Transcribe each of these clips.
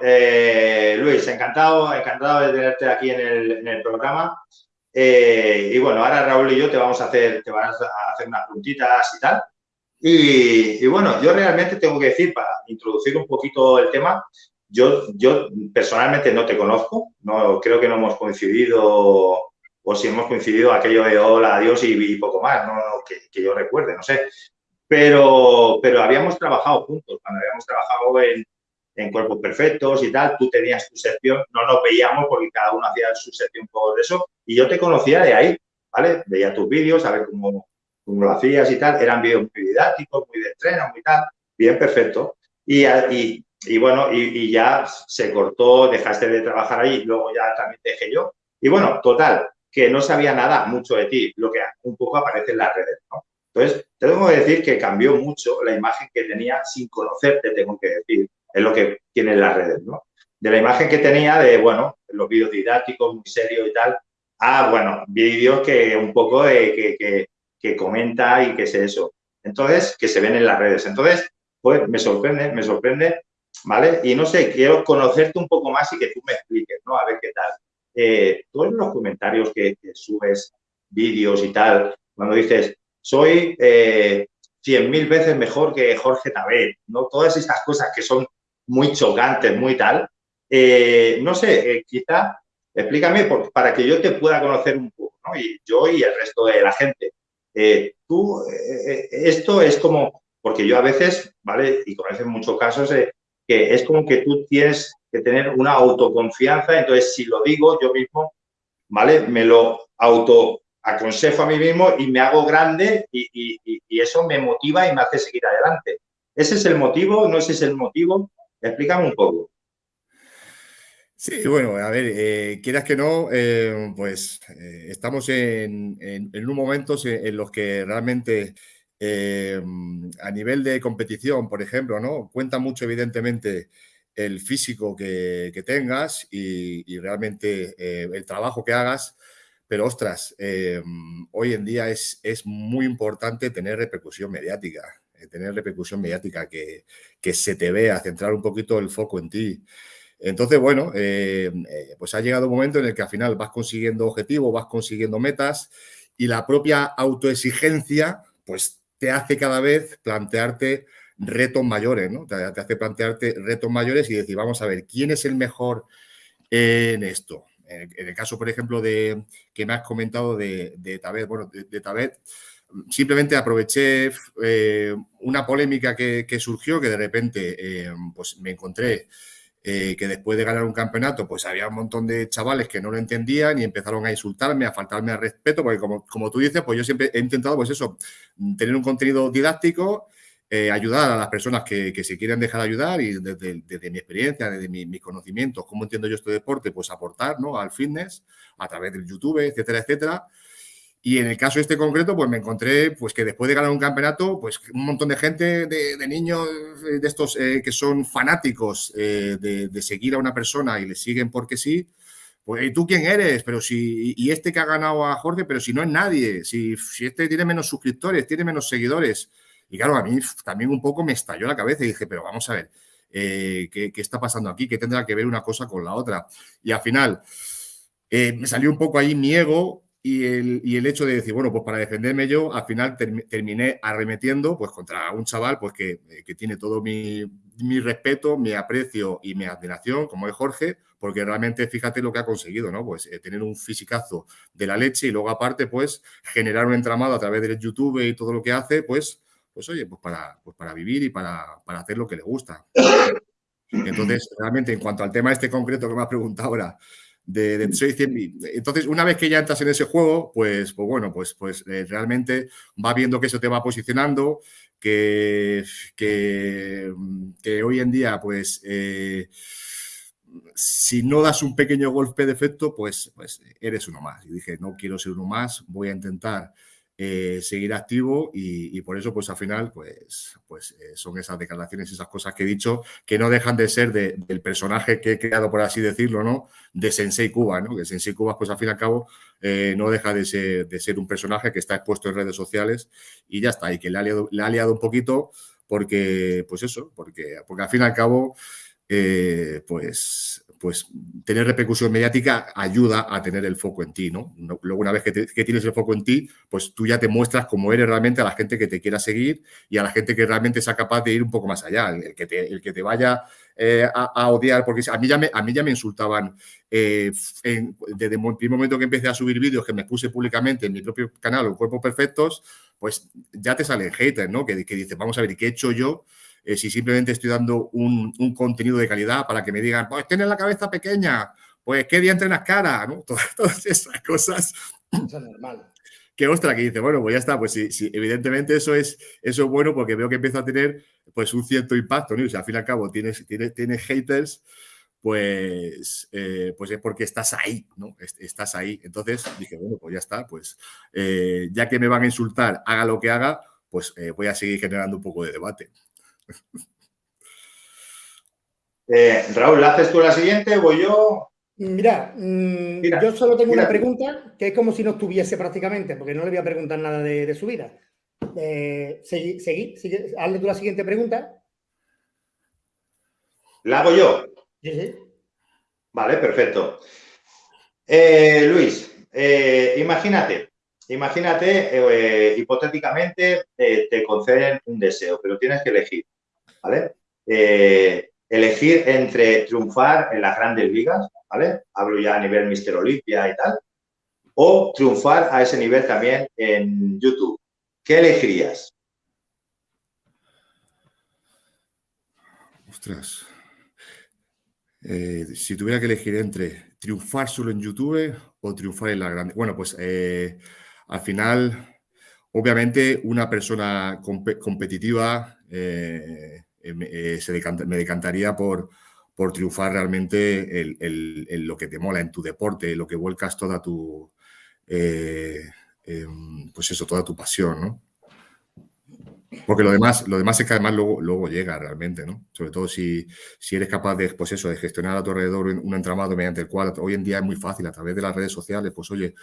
Eh, Luis, encantado, encantado de tenerte aquí en el, programa. Eh, y bueno, ahora Raúl y yo te vamos a hacer, te vas a hacer unas puntitas y tal. Y, bueno, yo realmente tengo que decir, para introducir un poquito el tema, yo, yo personalmente no te conozco, no creo que no hemos coincidido, o si hemos coincidido aquello de hola, adiós y, poco más, no, que, yo recuerde, no sé. Pero, pero habíamos trabajado juntos, cuando habíamos trabajado en, en Cuerpos Perfectos y tal, tú tenías tu sección, no nos veíamos porque cada uno hacía su sección por eso, y yo te conocía de ahí, ¿vale? Veía tus vídeos, a ver cómo, cómo lo hacías y tal, eran vídeos muy didácticos, muy de estreno, muy tal, bien, perfecto. Y, y, y bueno, y, ya se cortó, dejaste de trabajar ahí, luego ya también dejé yo. Y bueno, total, que no sabía nada mucho de ti, lo que un poco aparece en las redes, ¿no? Entonces, tengo que decir que cambió mucho la imagen que tenía sin conocerte, tengo que decir, es lo que tienen las redes, ¿no? De la imagen que tenía de, bueno, los vídeos didácticos, muy serios y tal, a, bueno, vídeos que un poco que, que, que, comenta y que sé eso. Entonces, que se ven en las redes. Entonces, pues me sorprende, me sorprende, ¿vale? Y no sé, quiero conocerte un poco más y que tú me expliques, ¿no? A ver qué tal. Eh, todos los comentarios que, subes, vídeos y tal, cuando dices, soy eh, cien mil veces mejor que Jorge Tabet, ¿no? Todas estas cosas que son muy chocantes, muy tal. Eh, no sé, eh, quizá explícame para que yo te pueda conocer un poco, ¿no? Y yo y el resto de la gente. Eh, tú, esto es como, porque yo a veces, ¿vale? Y conoces muchos casos, que es como que tú tienes que tener una autoconfianza, entonces si lo digo yo mismo, ¿vale? Me lo auto aconsejo a mí mismo y me hago grande y, y, eso me motiva y me hace seguir adelante. ¿Ese es el motivo? ¿No ese es el motivo? Explícame un poco. Sí, bueno, a ver, eh, quieras que no, eh, pues eh, estamos en, un momento en los que realmente a nivel de competición, por ejemplo, ¿no? Cuenta mucho evidentemente el físico que, tengas y, realmente el trabajo que hagas, pero ostras, hoy en día es, es muy importante tener repercusión mediática. Eh, tener repercusión mediática, que, que, se te vea, centrar un poquito el foco en ti. Entonces, bueno, eh, eh, pues ha llegado un momento en el que al final vas consiguiendo objetivos, vas consiguiendo metas y la propia autoexigencia, pues te hace cada vez plantearte retos mayores, ¿no? Te, hace plantearte retos mayores y decir, vamos a ver, ¿quién es el mejor en esto? En el, caso, por ejemplo, de que me has comentado de, de Tabet, bueno, de, de Tabet, simplemente aproveché eh, una polémica que, surgió, que de repente eh, pues me encontré eh, que después de ganar un campeonato, pues había un montón de chavales que no lo entendían y empezaron a insultarme, a faltarme al respeto, porque como, como tú dices, pues yo siempre he intentado, pues eso, tener un contenido didáctico, ayudar a las personas que, se quieren dejar ayudar y desde, mi experiencia, desde mis conocimientos, cómo entiendo yo este deporte, pues aportar ¿no? al fitness a través del YouTube, etcétera, etcétera. Y en el caso este concreto, pues me encontré pues que después de ganar un campeonato, pues un montón de gente, de, niños eh, de estos eh, que son fanáticos eh, de, seguir a una persona y le siguen porque sí, pues ¿y tú quién eres? Pero si, y este que ha ganado a Jorge, pero si no es nadie, si, si este tiene menos suscriptores, tiene menos seguidores. Y claro, a mí también un poco me estalló la cabeza y dije, pero vamos a ver, ¿qué, ¿qué, está pasando aquí? ¿Qué tendrá que ver una cosa con la otra? Y al final me salió un poco ahí mi ego y el, hecho de decir, bueno, pues para defenderme yo, al final terminé arremetiendo pues contra un chaval pues que, eh, tiene todo mi, respeto, mi aprecio y mi admiración, como es Jorge, porque realmente fíjate lo que ha conseguido, ¿no? Pues eh, tener un fisicazo de la leche y luego aparte, pues generar un entramado a través del YouTube y todo lo que hace, pues, pues oye, pues para, pues para vivir y para, para hacer lo que le gusta. Entonces, realmente, en cuanto al tema este concreto que me has preguntado ahora, de, Entonces, una vez que ya entras en ese juego, pues, pues bueno, pues, pues eh, realmente va viendo que eso te va posicionando, que, que, hoy en día, pues, eh, si no das un pequeño golpe de efecto, pues, pues eres uno más. Y dije, no quiero ser uno más, voy a intentar eh, seguir activo y, por eso pues al final pues, pues eh, son esas declaraciones, esas cosas que he dicho que no dejan de ser del personaje que he creado, por así decirlo, ¿no? De Sensei Cuba, ¿no? Que Sensei Cuba pues al fin y al cabo eh, no deja de ser, de ser, un personaje que está expuesto en redes sociales y ya está, y que le ha liado, le ha liado un poquito porque, pues eso, porque, porque al fin y al cabo pues, pues tener repercusión mediática ayuda a tener el foco en ti, ¿no? Luego, una vez que, tienes el foco en ti, pues tú ya te muestras cómo eres realmente a la gente que te quiera seguir y a la gente que realmente sea capaz de ir un poco más allá. El que te, el que te vaya eh, a, odiar, porque a mí ya me, a mí ya me insultaban eh, desde el primer momento que empecé a subir vídeos que me puse públicamente en mi propio canal, Los Cuerpos Perfectos, pues ya te salen haters, ¿no? Que, que dices, vamos a ver, ¿qué he hecho yo? Eh, si simplemente estoy dando un, contenido de calidad para que me digan, pues tienes la cabeza pequeña, pues qué día entrenas cara, ¿no? Todas, esas cosas. Eso es normal. Que ostra, que dice, bueno, pues ya está, pues sí, evidentemente eso es, eso es bueno porque veo que empieza a tener pues un cierto impacto, ¿no? O sea, al fin y al cabo tienes, tienes, tienes haters, pues, eh, pues es porque estás ahí, ¿no? Estás ahí. Entonces dije, bueno, pues ya está, pues eh, ya que me van a insultar, haga lo que haga, pues voy a seguir generando un poco de debate. Eh, Raúl, ¿haces tú la siguiente voy yo? Mira, mm, yo solo tengo una pregunta que es como si no estuviese prácticamente, porque no le voy a preguntar nada de, su vida. Eh, seguí, seguí, hazle tú la siguiente pregunta. ¿La hago yo? Sí, sí. Vale, perfecto. Eh, Luis, imagínate, imagínate, hipotéticamente, te conceden un deseo, pero tienes que elegir. ¿Vale? Eh, elegir entre triunfar en las grandes ligas, ¿vale? Hablo ya a nivel Mister Olimpia y tal, o triunfar a ese nivel también en YouTube. ¿Qué elegirías? Ostras. Eh, si tuviera que elegir entre triunfar solo en YouTube o triunfar en la grande. Bueno, pues eh, al final, obviamente, una persona competitiva eh, se me decantaría por, por triunfar realmente en lo que te mola en tu deporte, lo que vuelcas toda tu, eh, em, pues eso, toda tu pasión, ¿no? Porque lo demás, lo demás es que además luego, luego llega realmente, ¿no? Sobre todo si, si eres capaz de, pues eso, de gestionar a tu alrededor un entramado mediante el cual hoy en día es muy fácil a través de las redes sociales, pues oye,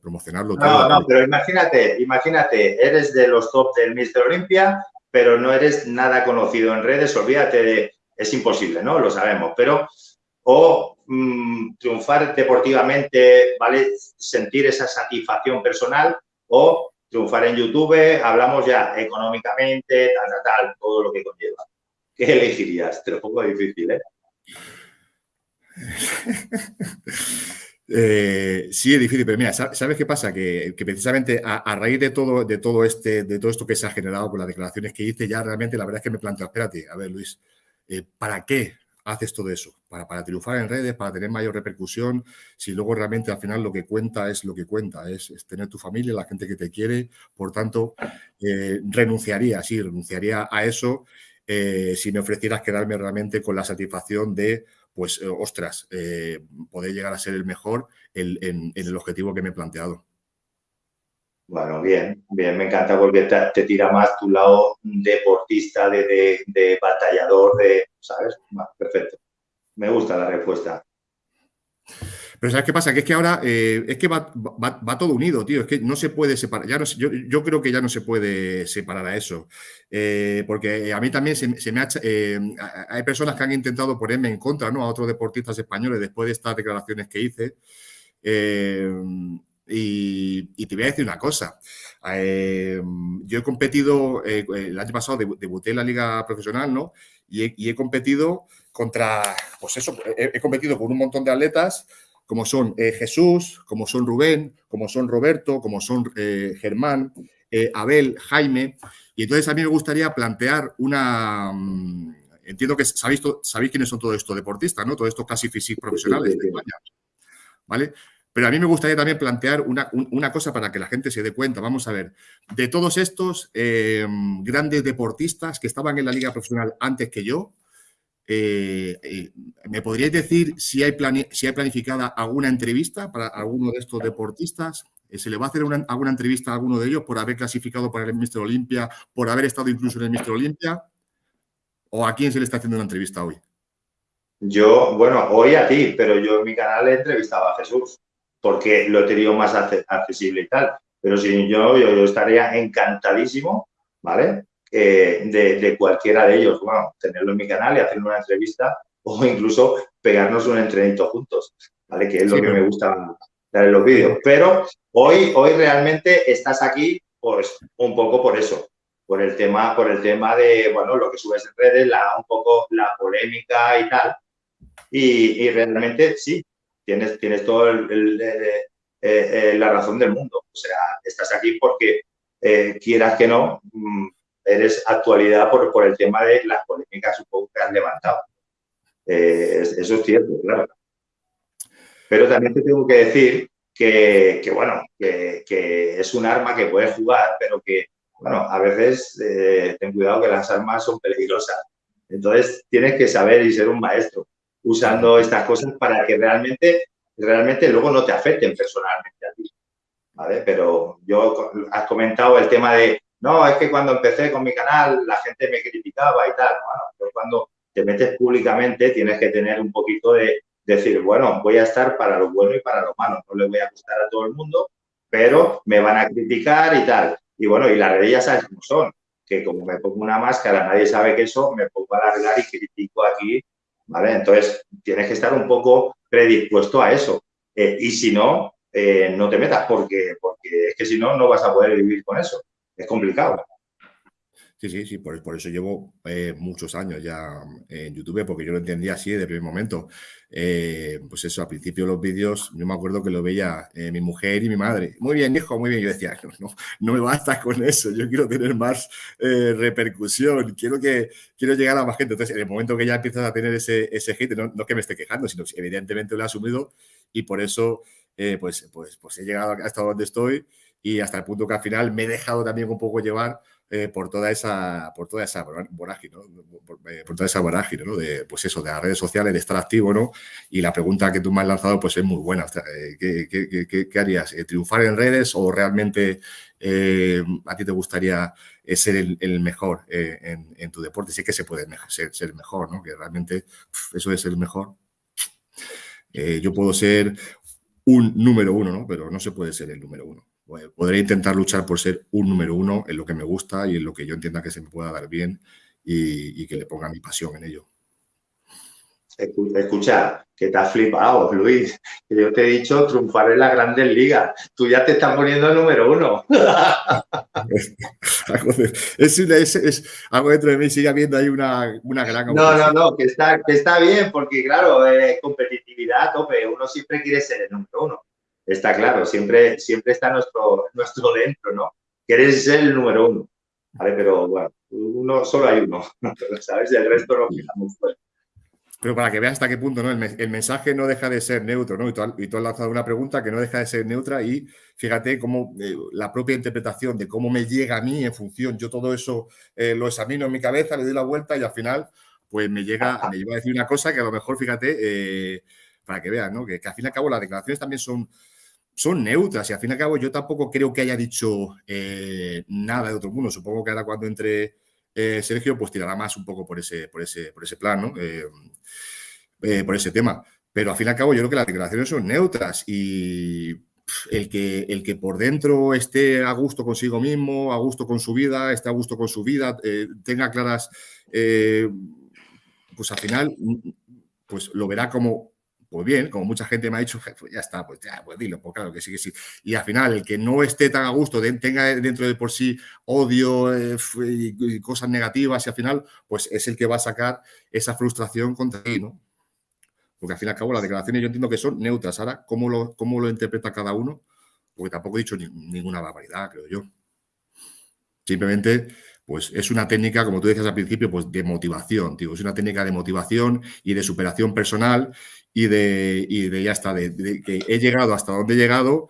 promocionarlo todo. No, no, pero imagínate, imagínate, eres de los top del Mister Olympia pero no eres nada conocido en redes, olvídate de, es imposible, ¿no? Lo sabemos, pero o mm, triunfar deportivamente, ¿vale? Sentir esa satisfacción personal o triunfar en YouTube, hablamos ya económicamente, tal, tal, tal, todo lo que conlleva. ¿Qué elegirías? Te lo pongo difícil, ¿eh? Eh, sí, es difícil, pero mira, ¿sabes qué pasa? Que, precisamente a, raíz de todo, de todo este, de todo esto que se ha generado con las declaraciones que hice, ya realmente la verdad es que me planteo, espérate, a ver, Luis, eh, ¿para qué haces todo eso? ¿Para, para triunfar en redes, para tener mayor repercusión, si luego realmente al final lo que cuenta es lo que cuenta, es, tener tu familia, la gente que te quiere, por tanto, eh, renunciaría, sí, renunciaría a eso si me ofrecieras quedarme realmente con la satisfacción de pues, eh, ostras, eh, poder llegar a ser el mejor en, el objetivo que me he planteado. Bueno, bien, bien, me encanta porque te, tira más tu lado deportista, de, batallador, de, ¿sabes? perfecto. Me gusta la respuesta. Pero ¿sabes qué pasa? Que es que ahora eh, es que va, todo unido, tío. Es que no se puede separar. Ya no, yo, yo, creo que ya no se puede separar a eso. Eh, porque a mí también se, me ha... Eh, hay personas que han intentado ponerme en contra ¿no? a otros deportistas españoles después de estas declaraciones que hice. Y, te voy a decir una cosa. yo he competido, el año pasado debuté en la liga profesional, ¿no? Y he, competido contra, pues eso, he, competido con un montón de atletas como son eh, Jesús, como son Rubén, como son Roberto, como son eh, Germán, eh, Abel, Jaime. Y entonces a mí me gustaría plantear una... Mm, entiendo que sabéis, sabéis quiénes son todos estos deportistas, ¿no? Todos estos casi físicos profesionales de España. ¿Vale? Pero a mí me gustaría también plantear una, una, cosa para que la gente se dé cuenta. Vamos a ver, de todos estos grandes deportistas que estaban en la liga profesional antes que yo, eh, eh, ¿Me podríais decir si hay, si hay planificada alguna entrevista para alguno de estos deportistas? Eh, ¿Se le va a hacer alguna entrevista a alguno de ellos por haber clasificado para el Mister Olimpia, por haber estado incluso en el Mister Olimpia? ¿O a quién se le está haciendo una entrevista hoy? Yo, bueno, hoy a ti, pero yo en mi canal he entrevistado a Jesús, porque lo he tenido más accesible y tal. Pero si yo, yo, yo estaría encantadísimo, ¿vale? De, cualquiera de ellos. Bueno, tenerlo en mi canal y hacer una entrevista o incluso pegarnos un entrenamiento juntos, ¿vale? Que es lo que me gusta dar en los vídeos. Pero hoy, hoy realmente estás aquí, pues, un poco por eso, por el tema, por el tema de, bueno, lo que subes en redes, la, un poco la polémica y tal. Y, realmente sí, tienes, tienes todo el, eh, eh, la razón del mundo. O sea, estás aquí porque eh, quieras que no, mm, eres actualidad por, por el tema de las polémicas poco que han levantado. Eh, eso es cierto, claro. Pero también te tengo que decir que, bueno, que, es un arma que puedes jugar, pero que, bueno, a veces eh, ten cuidado que las armas son peligrosas. Entonces, tienes que saber y ser un maestro usando estas cosas para que realmente, realmente luego no te afecten personalmente a ti. ¿Vale? Pero yo, has comentado el tema de, no, es que cuando empecé con mi canal la gente me criticaba y tal. Bueno, pero cuando te metes públicamente tienes que tener un poquito de decir, bueno, voy a estar para lo bueno y para lo malo. No le voy a gustar a todo el mundo, pero me van a criticar y tal. Y bueno, y las redes ya sabes cómo son, que como me pongo una máscara, nadie sabe que eso, me pongo a alargar y critico aquí, ¿vale? Entonces, tienes que estar un poco predispuesto a eso. Eh, y si no, eh, no te metas, porque, porque es que si no, no vas a poder vivir con eso es complicado. Sí, sí, sí, por, por eso llevo eh, muchos años ya en YouTube, porque yo lo entendía así desde el primer momento. Eh, pues eso, al principio los vídeos, yo me acuerdo que lo veía eh, mi mujer y mi madre. Muy bien, hijo, muy bien. Yo decía, no, no, no me basta con eso, yo quiero tener más repercusión, quiero, que, quiero llegar a más gente. Entonces, en el momento que ya empiezas a tener ese, ese hit, no, no que me esté quejando, sino que evidentemente lo he asumido y por eso, pues, pues, pues he llegado hasta donde estoy y hasta el punto que al final me he dejado también un poco llevar eh, por toda esa por toda esa vorágine. Eh, por, toda esa vorágine. De, pues eso, de las redes sociales, de estar activo, ¿no? Y la pregunta que tú me has lanzado, pues es muy buena. Eh, ¿qué, harías? ¿Triunfar en redes o realmente a ti te gustaría ser el, mejor en, tu deporte? Sí que se puede ser, ser mejor, ¿no? Que realmente eso es el mejor. yo puedo ser un número uno, ¿no? Pero no se puede ser el número uno. Pues, podré intentar luchar por ser un número uno en lo que me gusta y en lo que yo entienda que se me pueda dar bien y, que le ponga mi pasión en ello. Escucha, que te has flipado, Luis. Que yo te he dicho triunfar en las grandes ligas. Tú ya te estás poniendo el número uno. es, algo dentro de mí, sigue habiendo ahí una, una gran... No, no, no, que está, que está bien, porque claro, eh, competitividad tope. Uno siempre quiere ser el número uno está claro, siempre, siempre está nuestro, nuestro dentro, ¿no? Quieres ser el número uno, ¿vale? Pero bueno, uno, solo hay uno, ¿sabes? El resto lo fijamos fuera. Pero para que veas hasta qué punto, ¿no? El, mensaje no deja de ser neutro, ¿no? Y tú, has, lanzado una pregunta que no deja de ser neutra y fíjate cómo eh, la propia interpretación de cómo me llega a mí en función, yo todo eso eh, lo examino en mi cabeza, le doy la vuelta y al final, pues me llega, me lleva a decir una cosa que a lo mejor, fíjate, eh, para que veas, ¿no? Que, que, al fin y al cabo las declaraciones también son, son neutras y al fin y al cabo yo tampoco creo que haya dicho eh, nada de otro mundo. Supongo que ahora cuando entre eh, Sergio pues tirará más un poco por ese, por ese, por ese plan. Eh, por ese tema. Pero al fin y al cabo yo creo que las declaraciones son neutras y el que, el que por dentro esté a gusto consigo mismo, a gusto con su vida, esté a gusto con su vida, tenga claras, pues al final pues lo verá como pues bien, como mucha gente me ha dicho, pues ya está, pues ya, pues dilo, pues claro que sí, que sí. Y al final, el que no esté tan a gusto, tenga dentro de por sí odio eh, y, cosas negativas, y al final, pues es el que va a sacar esa frustración contra ti, ¿no? Porque al fin y al cabo las declaraciones yo entiendo que son neutras. Ahora, ¿cómo lo, cómo lo interpreta cada uno? Porque tampoco he dicho ninguna barbaridad, creo yo. Simplemente pues es una técnica, como tú decías al principio, pues de motivación, digo, es una técnica de motivación y de superación personal y de, de ya está, de, que he llegado hasta donde he llegado,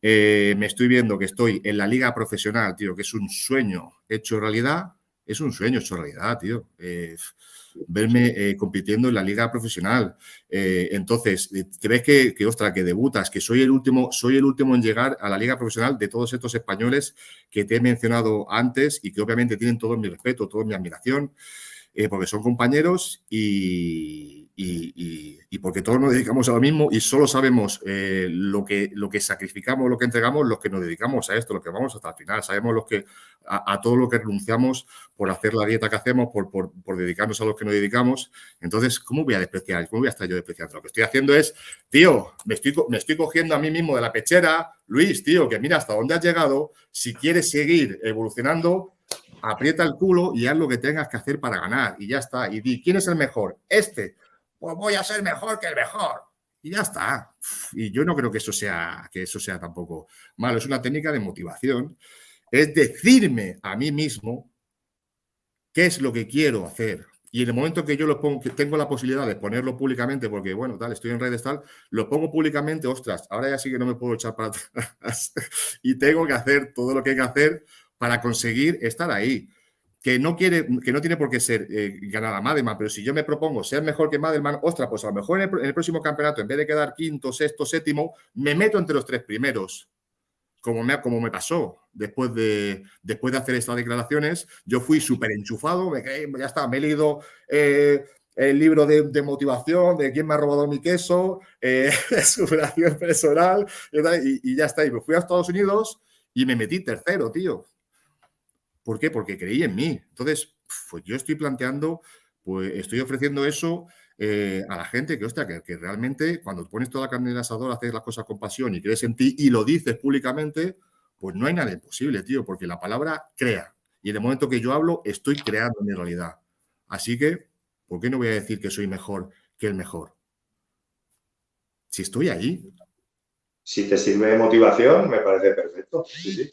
eh, me estoy viendo que estoy en la liga profesional, tío, que es un sueño hecho realidad, es un sueño hecho realidad, tío. Eh, verme eh, compitiendo en la liga profesional. entonces, te ves que, que, ostras, que debutas, que soy el último, soy el último en llegar a la liga profesional de todos estos españoles que te he mencionado antes y que obviamente tienen todo mi respeto, toda mi admiración. Eh, porque son compañeros y, porque todos nos dedicamos a lo mismo y solo sabemos eh, lo, que, lo que sacrificamos, lo que entregamos, los que nos dedicamos a esto, lo que vamos hasta el final. Sabemos los que, a, todo lo que renunciamos por hacer la dieta que hacemos, por, por, por, dedicarnos a los que nos dedicamos. Entonces, ¿cómo voy a despreciar? ¿Cómo voy a estar yo despreciando? Lo que estoy haciendo es, tío, me estoy, me estoy cogiendo a mí mismo de la pechera, Luis, tío, que mira hasta dónde has llegado. Si quieres seguir evolucionando, aprieta el culo y haz lo que tengas que hacer para ganar. Y ya está. Y di, ¿quién es el mejor? Este pues voy a ser mejor que el mejor. Y ya está. Y yo no creo que eso sea, que eso sea tampoco malo. Es una técnica de motivación. Es decirme a mí mismo qué es lo que quiero hacer. Y en el momento que yo lo pongo, que tengo la posibilidad de ponerlo públicamente, porque bueno, tal, estoy en redes tal, lo pongo públicamente, ostras, ahora ya sí que no me puedo echar para atrás. y tengo que hacer todo lo que hay que hacer para conseguir estar ahí que no quiere, que no tiene por qué ser eh, ganar a Madelman, pero si yo me propongo ser mejor que Madelman, ostras, pues a lo mejor en el, próximo campeonato, en vez de quedar quinto, sexto, séptimo, me meto entre los tres primeros. Como me, como me pasó después de, después de hacer estas declaraciones, yo fui súper enchufado, me, ya está, me he leído eh, el libro de, motivación, de quién me ha robado mi queso, eh, superación personal, y, y ya está. Y me fui a Estados Unidos y me metí tercero, tío. ¿Por qué? Porque creí en mí. Entonces, pues yo estoy planteando, pues estoy ofreciendo eso eh, a la gente que, hostia, que, realmente cuando pones toda la carne en el asador, haces las cosas con pasión y crees en ti y lo dices públicamente, pues no hay nada imposible, tío, porque la palabra crea. Y en el momento que yo hablo, estoy creando mi realidad. Así que, ¿por qué no voy a decir que soy mejor que el mejor? Si estoy ahí. Si te sirve de motivación, me parece perfecto. Sí, sí.